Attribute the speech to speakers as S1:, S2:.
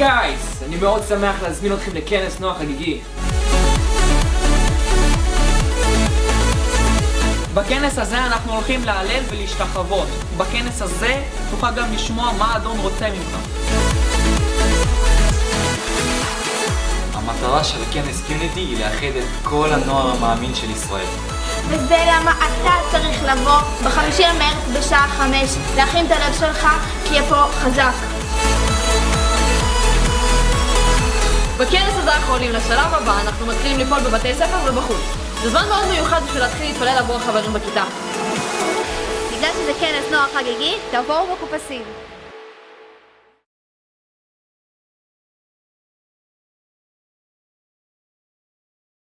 S1: הקיץ! אני מאוד שמח להזמין אתכם לכנס נוער חגיגי. בכנס הזה אנחנו הולכים להלל ולהשתחוות. בכנס הזה תוכל גם לשמוע מה האדון רוצה ממך.
S2: המטרה של כנס קיוניטי היא לאחד את כל הנוער המאמין של ישראל.
S3: וזה למה אתה צריך לבוא בחמישי למרץ בשעה חמש, להכין את הלב שלך, כי יהיה פה חזק.
S4: אנחנו עולים לשלב הבא, אנחנו מתחילים לפעול בבתי ספר ובחוץ. זה זמן מאוד מיוחד בשביל להתחיל להתפלל עבור החברים בכיתה.
S3: בגלל שזה כנס נוער חגיגי, תבואו מחופשים.